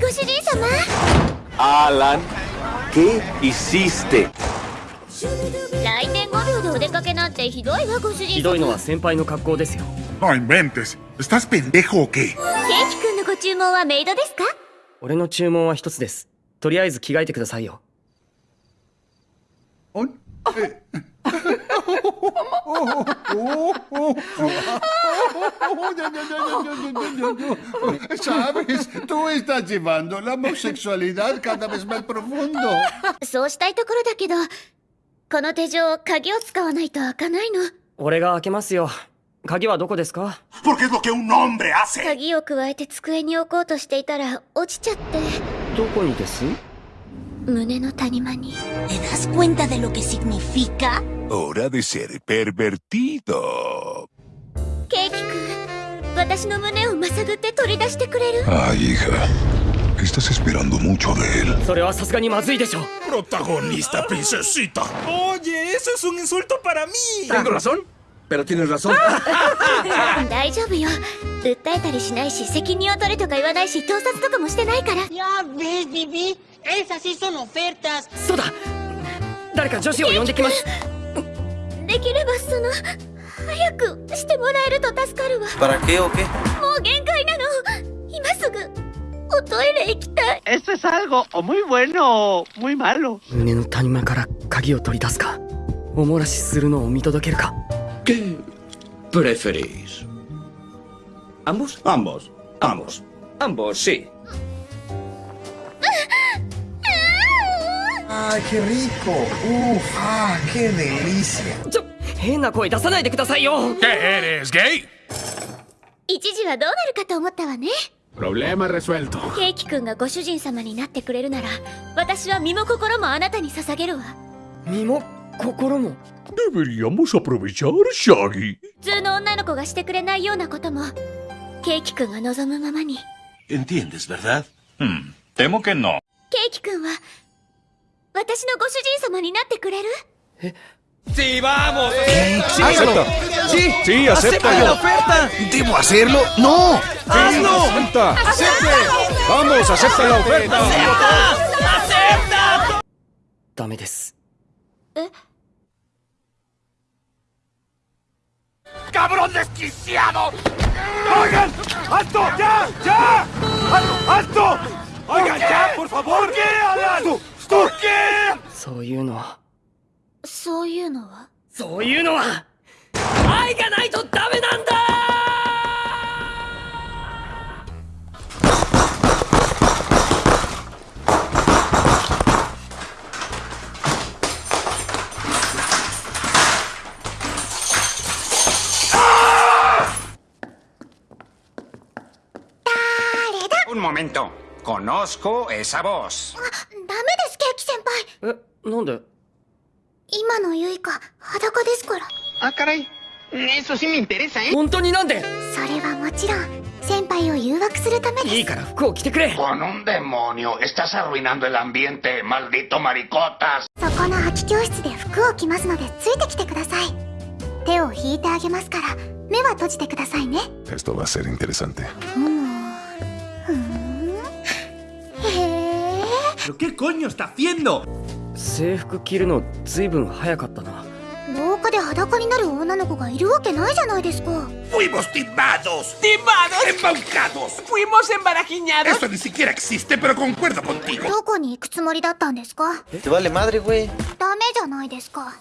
ご主人様。Alan, ¿qué hiciste? 来年5秒でお出かけなんてひどいわご主人様。ひどいのは先輩の格好ですよ。No inventes. ¿Estás pendejo o qué? ケーキくんのご注文はメイドですか？俺の注文は一つです。とりあえず着替えてくださいよ ¿Sabes? Tú estás llevando la homosexualidad cada vez más profundo. そうしたいところだけどこの手錠鍵を使わないと開かないの俺が開けますよ鍵はどこですか Porque es lo que un hombre hace. 鍵を加えて机に置こうとしていたら落ちちゃってどこにです胸の谷間に ¿Te das cuenta de lo que significa? Hora de ser pervertido. ケーキくん私の胸をまさぐって取り出してくれる Ay, hija. Estás esperando mucho de él. それはさすがにまずいでしょ Protagonista, princesita. Oye, eso es un insulto para mí. Tengo razón, pero tienes razón. 大丈夫よ訴えたりしないし責任を取れとか言わないし盗撮とかもしてないから Ya ves, Bibi. Esas sí son ofertas. そうだ誰か女子を呼んできます できればその早くしてもらえると助かるわ。バラケオケ。もう限界なの。今すぐおトイレ行きたい。エスサルゴ、いもえの、もいまろ。胸の谷間から鍵を取り出すか、お漏らしするのを見届けるか？ゲプレフェリーズ。ambos? ambos? ambos? ambos? ¡Ay, qué rico! ¡Uf! ¡Ah, qué delicia! ちょ変な声出さないでくださいよ ¿Qué eres, gay? 一時はどうなるかと思ったわね Problema resuelto. ケーキくんがご主人様になってくれるなら私は身も心もあなたに捧げるわ身も心も？Deberíamos aprovechar, Shaggy. 普通の女の子がしてくれないようなこともケーキくんが望むままに ¿Entiendes, verdad? Hmm, temo que no. ケーキくんは私のご主人様になってくれる？です。え？ガそういうのは愛がないとダメなんだ Un momento. Conozco esa voz. ダメですケーキ先輩えなんで？今のゆいか裸ですから。あからい。ねえそしみんてれさえ本当になんで？それはもちろん先輩を誘惑するためにいいから服を着てくれ。このんでもにょ estás arruinando el ambiente maldito maricotas そこの空き教室で服を着ますのでついてきてください。手を引いてあげますから目は閉じてくださいね。テストはセインテレサンテうん。へえ ¿Qué coño está ンド制服着るのずいぶん早かったな廊下で裸になる女の子がいるわけないじゃないですか ¡Fuimos timados! ¡Timados! ¡Embaucados! ¡Fuimos embarajiñados! Esto ni siquiera existe, pero concuerdo contigo. どこに行くつもりだったんですか Te vale madre, güey. ダメじゃないですか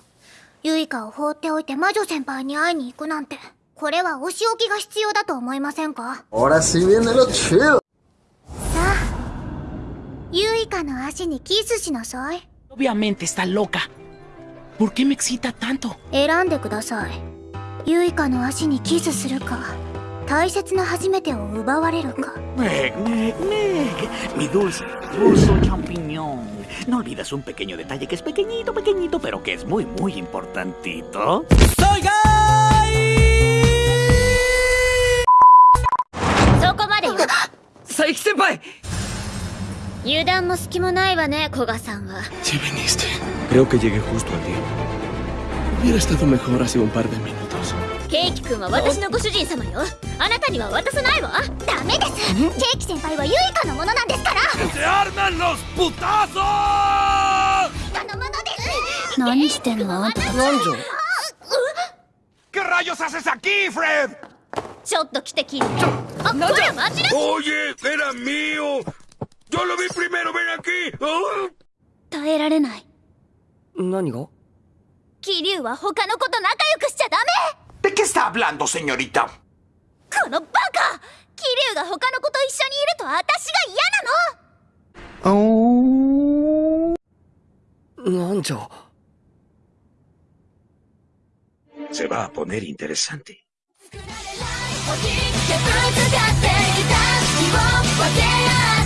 ユイカを放っておいて魔女先輩に会いに行くなんてこれはお仕置きが必要だと思いませんか Ahora sí viene lo chido. さあユイカの足にキスしなさい Obviamente está loca. ¿Por qué me excita tanto? 選んでくださいユイカの足にキスするか大切な初めてを奪われるか Meg, Meg, Meg. Mi dulce, dulce champiñón. No olvidas un pequeño detalle que es pequeñito, pequeñito, pero que es muy, muy importantito. ¡Soy gay! 油断も隙もないわね古賀さんは Si viniste. Creo que llegué justo a tiempo. Hubiera estado mejor hace un par de minutos. ケイキ君は私のご主人様よあなたには渡さないわダメですケイキ先輩はユイカのものなんですから ¡Se arman los putazos! 何してんのあんたなんじゃ ¿Qué rayos haces aquí, Fred? ちょっと来てキリュウあこれ待ちな Oye, era mío. Yo lo vi primero, ven aquí. Oh. 耐えられない何がキリュウは他の子と仲良くしちゃダメ ¿De qué está hablando, señorita? このバカキリュウが他の子と一緒にいると私が嫌なのなんじゃ Se va a poner interesante. ぶつかっていた希望を分け